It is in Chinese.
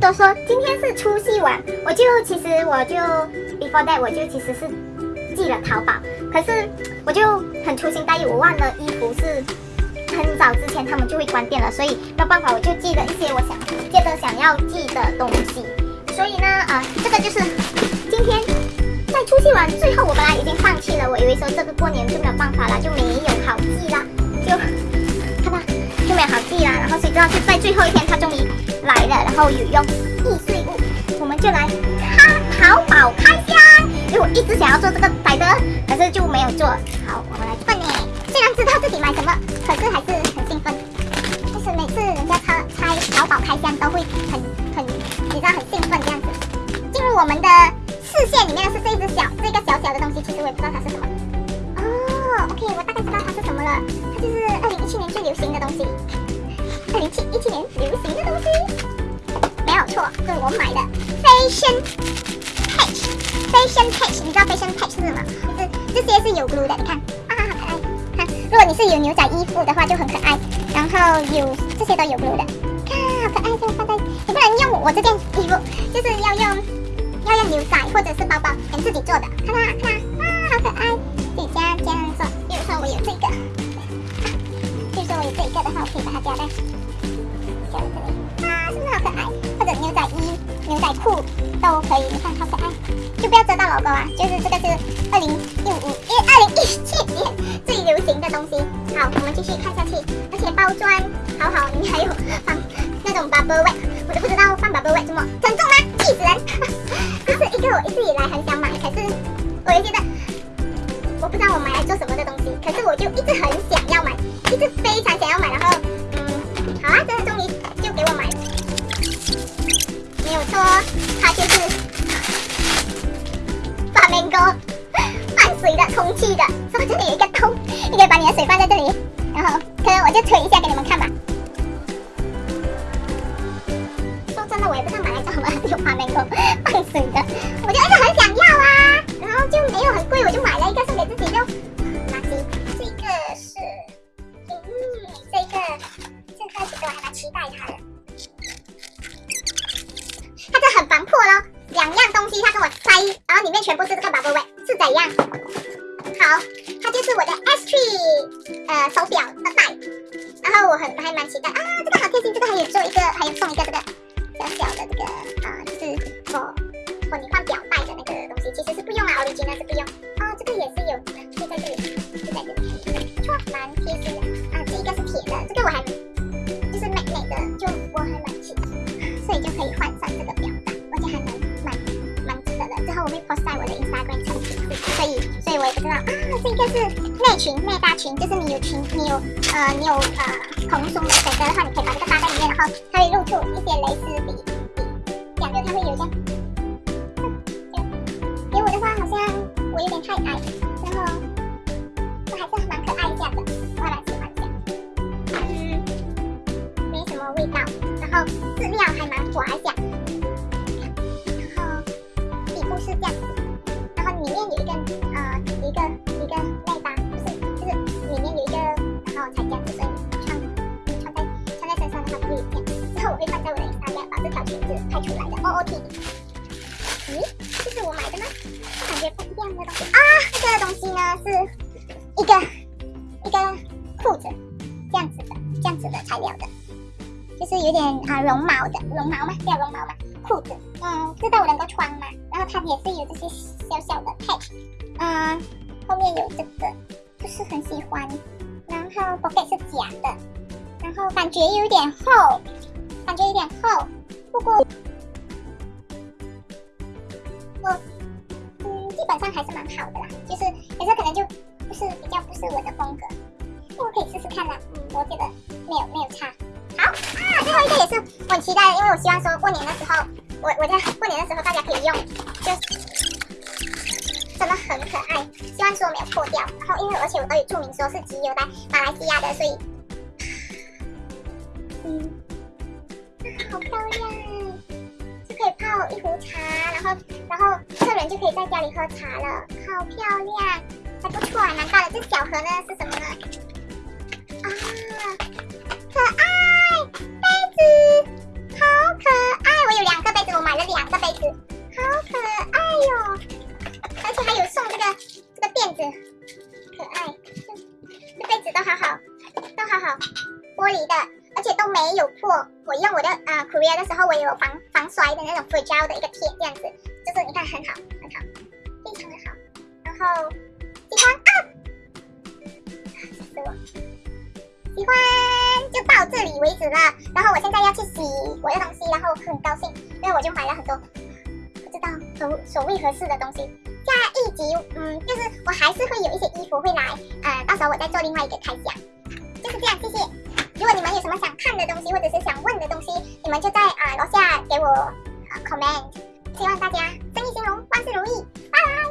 都说，今天是除夕晚，我就其实我就 before that 我就其实是寄了淘宝，可是我就很粗心大意，我忘了衣服是很早之前他们就会关店了，所以没有办法，我就寄了一些我想接着想要寄的东西。所以呢，啊，这个就是今天在除夕晚最后，我本来已经放弃了，我以为说这个过年就没有办法了，就没有好寄了，知道是在最后一天，它终于来了，然后有用易碎物，我们就来看淘宝开箱。因为我一直想要做这个百的，可是就没有做好。我们来笨呢，虽然知道自己买什么，可是还是很兴奋。就是每次人家拆拆淘宝开箱都会很很，你知道很兴奋这样子。进入我们的视线里面的是这一只小这个小小的东西，其实我也不知道它是什么。哦，OK，我大概知道它是什么了，它就是二零一七年最流行的东西。二零七一七年流行的东西，没有错，这是我买的 Fashion。patch，Fashion patch，你知道 Fashion patch 是什么？就是这些是有 glue 的，你看，啊，好可爱。看，如果你是有牛仔衣服的话就很可爱，然后有这些都有 glue 的，看，好可爱，这样放在，你不能用我这件衣服，就是要用要用牛仔或者是包包，跟自己做的，看啦看啦，可以把它加在这里，啊，是不是好可爱？或者牛仔衣、牛仔裤都可以，你看好可爱。就不要遮到老公啊！就是这个是二零一五，因为二零一七年最流行的东西。好，我们继续看下去。而且包装好好，里面还有放 那种 bubble wrap，我都不知道放 bubble wrap 怎么沉重吗？气死人！这是一个我一直以来很想买，可是我又觉得我不知道我买来做什么的东西，可是我就一直很想要买，一直放水的充气的，是不是这里有一个洞？你可以把你的水放在这里，然后可能我就吹一下给你们看吧。说真的，我也不知道买来干什么，有花 mango 放水的，我就一直很想要啊，然后就没有很贵，我就买了一个送给自己，就垃圾。这个是，嗯，这个这个其实我还蛮期待它的，它这很防破咯。两样东西，它跟我塞，然后里面全部是这个 bubble wrap，是怎样？好，它就是我的 S tree，呃手表的带，然后我很还蛮期待啊，这个好贴心，这个还有做一个，还有送一个这个小小的这个啊，就是我我你换表带的那个东西，其实是不用啊，Origin 是不用啊，这个也是有，就在这里，就在这里，不错，蛮贴心的啊，这一个是铁的，这个我还就是美美的，就我还蛮期待，所以就可以换上这个表带，而且还蛮蛮值得的。之后。我会 post 在我的这个是内裙内搭裙，就是你有裙，你有呃你有呃蓬松的选择的话，你可以把这个搭在里面，然后它会露出一些蕾丝底底，两个它会有这样。给我的话好像我有点太矮，然后我还是蛮可爱一下的，我还蛮喜欢的。嗯，没什么味道，然后质料还蛮滑一下。是这样子，然后里面有一个觉不一样的东西啊，这个东西呢是一个一个裤子，这样子的这样子的材料的，就是有点啊绒毛的绒毛嘛？叫绒毛嘛？裤子，嗯，知道我能够穿吗？然后它也是有这些小小的 patch，嗯，后面有这个，不是很喜欢。然后 pocket 是假的，然后感觉有点厚，感觉有点厚。不过我，基本上还是蛮好的啦。就是有时候可能就不是比较不是我的风格，我可以试试看啦。嗯，我觉得没有没有差。好啊，最后一个也是我很期待，因为我希望说过年的时候，我我在过年的时候大家可以用，就真的很可爱。希望说没有破掉，然后因为而且我都有注明说是集邮来马来西亚的，所以，嗯，好漂亮，就可以泡一壶茶，然后客人就可以在家里喝茶了，好漂亮，还不错啊，蛮大的。这小盒呢是什么呢？啊，可爱。杯子好可爱，我有两个杯子我买了两个杯子，好可爱哟！而且还有送这个这个垫子，可爱。这杯子都好好，都好好，玻璃的，而且都没有破。我用我的呃 Korea 的时候，我有防防摔的那种硅胶的一个贴，这样子，就是你看很好，很好，非常的好。然后喜欢啊，吓死我！喜欢就到这里为止了。然后我现在要去洗我的东西，然后很高兴，因为我就买了很多不知道手手为合适的东西。下一集，嗯，就是我还是会有一些衣服会来，呃，到时候我再做另外一个开箱，就是这样，谢谢。如果你们有什么想看的东西或者是想问的东西你们就在啊楼下给我啊 comment 希望大家生意兴隆万事如意。拜拜。